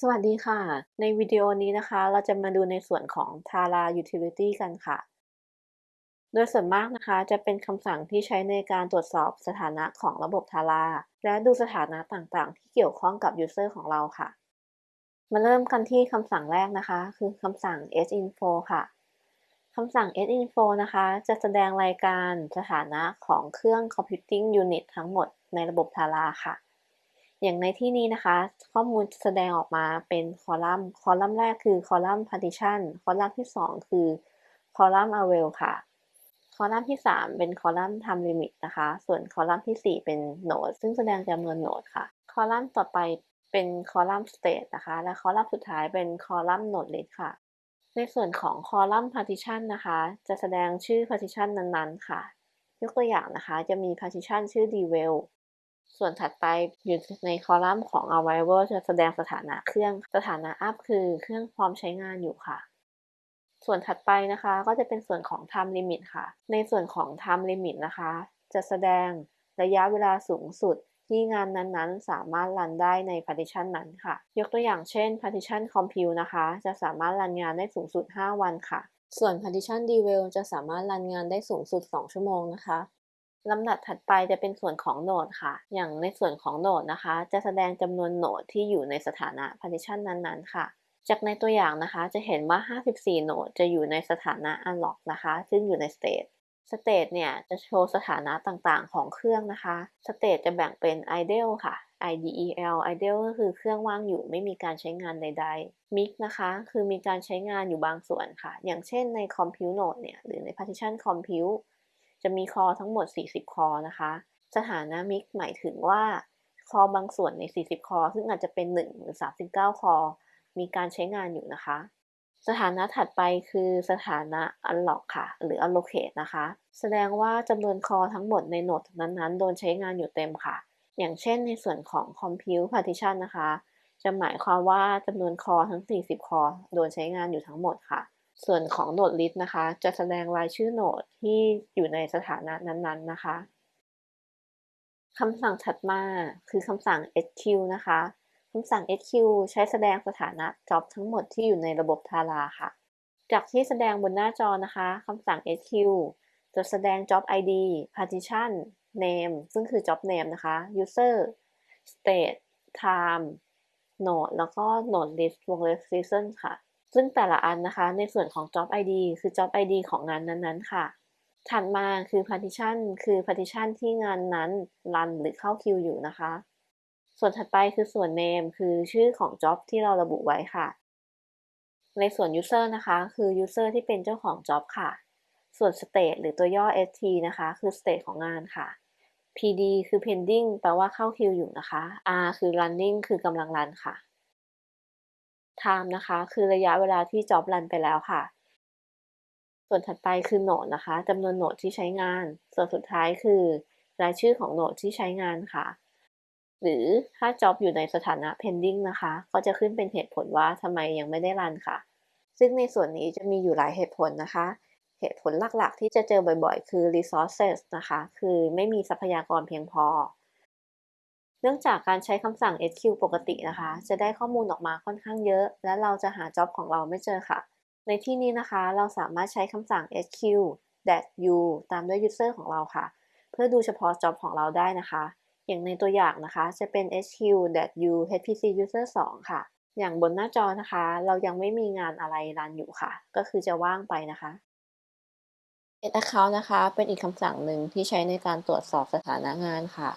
สวัสดีค่ะ ในวิดีโอนี้นะคะ เราจะมาดูในส่วนของ Tara Utility กันค่ะ โดยส่วนมากนะคะ จะเป็นคำสั่งที่ใช้ในการตรวจสอบสถานะของระบบ Tara และดูสถานะต่างๆ ที่เกี่ยวข้องกับ User ของเราค่ะ มาเริ่มกันที่คำสั่งแรกนะคะ คือคำสั่ง sinfo ค่ะคำสั่ง sinfo นะคะ จะแสดงรายการสถานะของเครื่อง computing unit ทั้งหมดในระบบ Tara ค่ะ อย่างในที่นี้นะคะ ข้อมูลแสดงออกมาเป็นคอลัมน์ คอลัมน์แรกคือคอลัมน์ partition คอลัมน์ที่ 2 คือคอลัมน์ array ค่ะ คอลัมน์ที่ 3 เป็นคอลัมน์ time limit นะคะ ส่วนคอลัมน์ที่ 4 เป็น node ซึ่งแสดงจำนวนโนดค่ะ คอลัมน์ต่อไปเป็นคอลัมน์ state นะคะ และคอลัมน์สุดท้ายเป็นคอลัมน์ node list ค่ะ ในส่วนของคอลัมน์ partition นะคะ จะแสดงชื่อ partition นั้นๆ ค่ะ ยกตัวอย่างนะคะ จะมี partition ชื่อ devel ส่วนถัดไปอยู่ในคอลัมน์ของ Arrival จะแสดงสถานะเครื่อง สถานะ Up คือเครื่องพร้อมใช้งานอยู่ค่ะ ส่วนถัดไปนะคะ ก็จะเป็นส่วนของ Time Limit ค่ะ ในส่วนของ Time Limit นะคะ จะแสดงระยะเวลาสูงสุดที่งานนั้นๆ สามารถรันได้ใน partition นั้นค่ะ ยกตัวอย่างเช่น partition compute นะคะ จะสามารถรันงานได้สูงสุด 5 วันค่ะ ส่วน partition devel จะสามารถรันงานได้สูงสุด 2 ชั่วโมงนะคะ ลำดับถัดไปจะเป็นส่วนของโหนดค่ะ อย่างในส่วนของโหนดนะคะ จะแสดงจำนวนโหนดที่อยู่ในสถานะ partition นั้นๆ ค่ะ จากในตัวอย่างนะคะ จะเห็นว่า 54 โหนดจะอยู่ในสถานะ unlock นะคะ ซึ่งอยู่ใน state state เนี่ยจะโชว์สถานะต่างๆ ของเครื่องนะคะ state จะแบ่งเป็น idle ค่ะ idel idle ก็คือเครื่องว่างอยู่ไม่มีการใช้งานใดๆ mix นะคะ คือมีการใช้งานอยู่บางส่วนค่ะ อย่างเช่นใน compute node เนี่ย หรือใน partition compute จะมีคอทั้งหมด 40 คอนะคะ สถานะมิกหมายถึงว่าคอบางส่วนใน 40 คอ ซึ่งอาจจะเป็น 1 หรือ 39 คอ มีการใช้งานอยู่นะคะ สถานะถัดไปคือสถานะ unlock ค่ะ หรือ allocate นะคะ แสดงว่าจำนวนคอทั้งหมดในโหนดนั้นๆ โดนใช้งานอยู่เต็มค่ะ อย่างเช่นในส่วนของ compute partition นะคะ จะหมายความว่าจำนวนคอทั้ง 40 คอ โดนใช้งานอยู่ทั้งหมดค่ะ ส่วนของโหนดลิสต์นะคะ จะแสดงรายชื่อโหนดที่อยู่ในสถานะนั้นๆนะคะคำสั่งถัดมาคือคำสั่ง sq นะคะคำสั่ง sq ใช้แสดงสถานะ job ทั้งหมดที่อยู่ในระบบ Tara ค่ะ จากที่แสดงบนหน้าจอนะคะคำสั่ง sq จะแสดง job id partition name ซึ่งคือ job name นะคะ user state time node แล้วก็ node list วงเล็บ season ค่ะ ซึ่งแต่ละอันนะคะในส่วนของ job id คือ job id ของงานนั้นๆ ค่ะ ถัดมาคือ partition คือ partition ที่งานนั้นรันหรือเข้าคิวอยู่นะคะ ส่วนถัดไปคือส่วน name คือชื่อของ job ที่เราระบุไว้ค่ะ ในส่วน user นะคะคือ user ที่เป็นเจ้าของ job ค่ะ ส่วน state หรือตัวย่อ st นะคะ คือ state ของงานค่ะ pd คือ pending แปลว่าเข้าคิวอยู่นะคะ r คือ running คือกำลังรันค่ะ time นะคะ คือระยะเวลาที่ job run ไปแล้วค่ะ ส่วนถัดไปคือโหนดนะคะจำนวนโหนดที่ใช้งาน ส่วนสุดท้ายคือ รายชื่อของโหนดที่ใช้งานค่ะ หรือถ้า job อยู่ในสถานะ pending นะคะ ก็จะขึ้นเป็นเหตุผลว่าทำไมยังไม่ได้รันค่ะ ซึ่งในส่วนนี้จะมีอยู่หลายเหตุผลนะคะ เหตุผลหลักๆ ที่จะเจอบ่อยๆ คือ resources นะคะ คือไม่มีทรัพยากรเพียงพอ เนื่องจากการใช้คำสั่ง SQ ปกตินะคะ จะได้ข้อมูลออกมาค่อนข้างเยอะ และเราจะหาจ็อบของเราไม่เจอค่ะ ในที่นี้นะคะ เราสามารถใช้คำสั่ง SQ that u ตามด้วย user ของเราค่ะ เพื่อดูเฉพาะจ็อบของเราได้นะคะ อย่างในตัวอย่างนะคะจะเป็น SQ that u hpc user 2 ค่ะ อย่างบนหน้าจอนะคะ เรายังไม่มีงานอะไรรันอยู่ค่ะ ก็คือจะว่างไปนะคะ add account นะคะ เป็นอีกคำสั่งหนึ่งที่ใช้ในการตรวจสอบสถานะงานค่ะ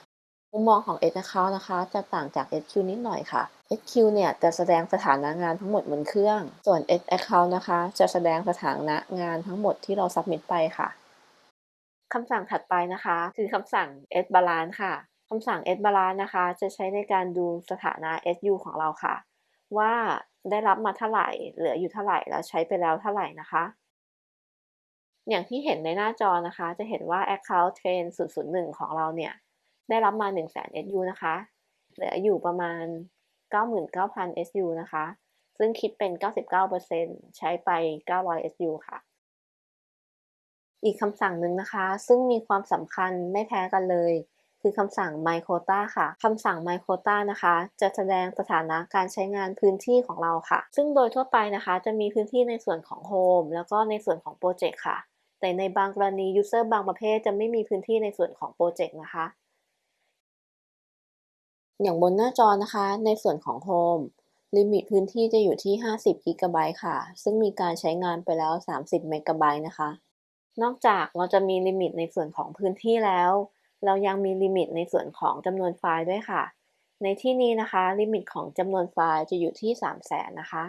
มุมมองของ Edge Account นะคะจะต่างจาก SQ นิดหน่อยค่ะ SQ เนี่ยจะแสดงสถานะงานทั้งหมดบนเครื่อง ส่วน Edge Account นะคะจะแสดงสถานะงานทั้งหมดที่เรา submit ไปค่ะคำสั่งถัดไปนะคะ คือคำสั่ง Edge Balance ค่ะคำสั่ง Edge Balance นะคะ จะใช้ในการดูสถานะ SU ของเราค่ะ ว่าได้รับมาเท่าไหร่ เหลืออยู่เท่าไหร่ แล้วใช้ไปแล้วเท่าไหร่นะคะ อย่างที่เห็นในหน้าจอนะคะ จะเห็นว่า Account Train 001 ของเราเนี่ย ได้รับมา1 0 0 0 0 0 SU นะคะ เหลืออยู่ประมาณ 99,000 SU นะคะ ซึ่งคิดเป็น 99%ใช้ไป 900 SU ค่ะ อีกคำสั่งหนึ่งนะคะ ซึ่งมีความสำคัญไม่แพ้กันเลย คือคำสั่ง myquota ค่ะคำสั่ง myquota นะคะ จะแสดงสถานะการใช้งานพื้นที่ของเราค่ะ ซึ่งโดยทั่วไปนะคะ จะมีพื้นที่ในส่วนของ home แล้วก็ในส่วนของ project ค่ะ แต่ในบางกรณี user บางประเภทจะไม่มีพื้นที่ในส่วนของ project นะคะ อย่างบนหน้าจอนะคะ ในส่วนของ home limit พื้นที่จะอยู่ที่ 50 กิกะไบต์ค่ะ ซึ่งมีการใช้งานไปแล้ว 30 เมกะไบต์นะคะ นอกจากเราจะมี limit ในส่วนของพื้นที่แล้ว เรายังมี limit ในส่วนของจำนวนไฟล์ด้วยค่ะ ในที่นี้นะคะ limit ของจำนวนไฟล์จะอยู่ที่ 300,000นะคะ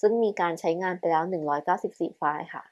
ซึ่งมีการใช้งานไปแล้ว 194 ไฟล์ค่ะ